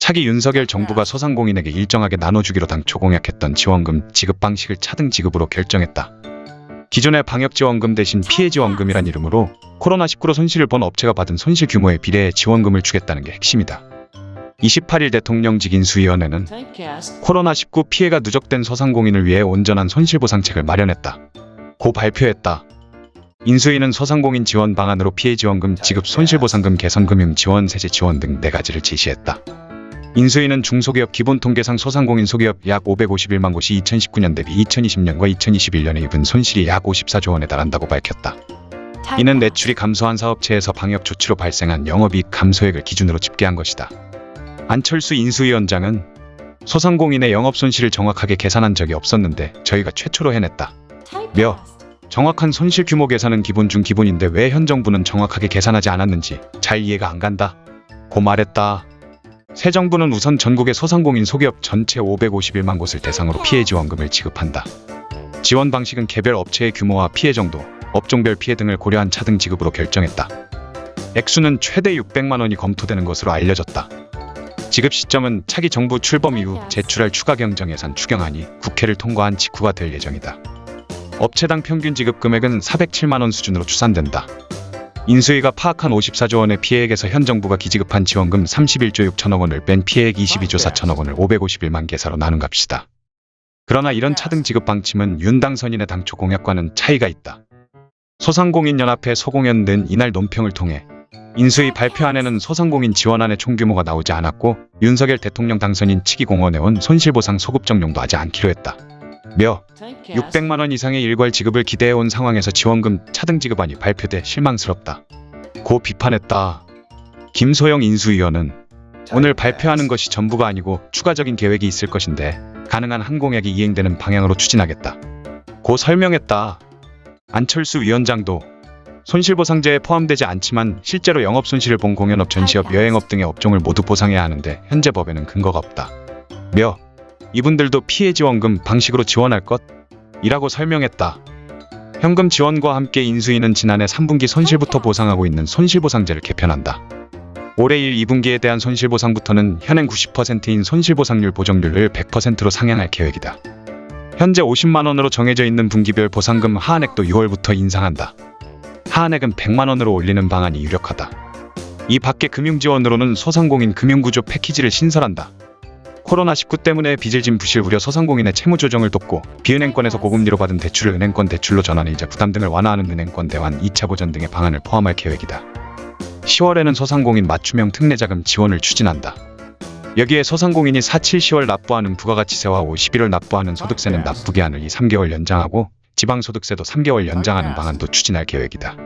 차기 윤석열 정부가 소상공인에게 일정하게 나눠주기로 당초 공약했던 지원금 지급 방식을 차등 지급으로 결정했다. 기존의 방역지원금 대신 피해지원금이란 이름으로 코로나19로 손실을 본 업체가 받은 손실 규모에 비례해 지원금을 주겠다는 게 핵심이다. 28일 대통령직 인수위원회는 코로나19 피해가 누적된 소상공인을 위해 온전한 손실보상책을 마련했다. 고 발표했다. 인수위는 소상공인 지원 방안으로 피해지원금, 지급 손실보상금, 개선 금융 지원, 세제 지원 등네 가지를 제시했다. 인수위는 중소기업 기본통계상 소상공인 소기업 약 551만 곳이 2019년 대비 2020년과 2021년에 입은 손실이 약 54조 원에 달한다고 밝혔다. 이는 매출이 감소한 사업체에서 방역 조치로 발생한 영업이익 감소액을 기준으로 집계한 것이다. 안철수 인수위원장은 소상공인의 영업 손실을 정확하게 계산한 적이 없었는데 저희가 최초로 해냈다. 며 정확한 손실 규모 계산은 기본 중 기본인데 왜 현 정부는 정확하게 계산하지 않았는지 잘 이해가 안 간다. 고 말했다. 새 정부는 우선 전국의 소상공인 소기업 전체 551만 곳을 대상으로 피해 지원금을 지급한다. 지원 방식은 개별 업체의 규모와 피해 정도, 업종별 피해 등을 고려한 차등 지급으로 결정했다. 액수는 최대 600만 원이 검토되는 것으로 알려졌다. 지급 시점은 차기 정부 출범 이후 제출할 추가 경정 예산 추경안이 국회를 통과한 직후가 될 예정이다. 업체당 평균 지급 금액은 407만 원 수준으로 추산된다. 인수위가 파악한 54조 원의 피해액에서 현 정부가 기지급한 지원금 31조 6천억 원을 뺀 피해액 22조 4천억 원을 551만 개사로 나눈 값이다. 그러나 이런 차등 지급 방침은 윤 당선인의 당초 공약과는 차이가 있다. 소상공인연합회 소공연 는 이날 논평을 통해 인수위 발표안에는 소상공인 지원안의 총규모가 나오지 않았고 윤석열 대통령 당선인 측이 공언해온 손실보상 소급 정용도 하지 않기로 했다. 며 600만 원 이상의 일괄 지급을 기대해온 상황에서 지원금 차등 지급안이 발표돼 실망스럽다. 고 비판했다. 김소영 인수위원은 오늘 발표하는 것이 전부가 아니고 추가적인 계획이 있을 것인데 가능한 항공약이 이행되는 방향으로 추진하겠다. 고 설명했다. 안철수 위원장도 손실보상제에 포함되지 않지만 실제로 영업 손실을 본 공연업, 전시업, 여행업 등의 업종을 모두 보상해야 하는데 현재 법에는 근거가 없다. 며 이분들도 피해 지원금 방식으로 지원할 것? 이라고 설명했다. 현금 지원과 함께 인수위는 지난해 3분기 손실부터 보상하고 있는 손실보상제를 개편한다. 올해 1, 2분기에 대한 손실보상부터는 현행 90%인 손실보상률 보정률을 100%로 상향할 계획이다. 현재 50만원으로 정해져 있는 분기별 보상금 하한액도 6월부터 인상한다. 하한액은 100만원으로 올리는 방안이 유력하다. 이 밖에 금융지원으로는 소상공인 금융구조 패키지를 신설한다. 코로나19 때문에 빚을 진 부실 우려 소상공인의 채무 조정을 돕고 비은행권에서 고금리로 받은 대출을 은행권 대출로 전환해 이자 부담 등을 완화하는 은행권 대환 2차 보전 등의 방안을 포함할 계획이다. 10월에는 소상공인 맞춤형 특례자금 지원을 추진한다. 여기에 소상공인이 4, 7, 10월 납부하는 부가가치세와 5, 11월 납부하는 소득세는 납부 기한을 2, 3개월 연장하고 지방소득세도 3개월 연장하는 방안도 추진할 계획이다.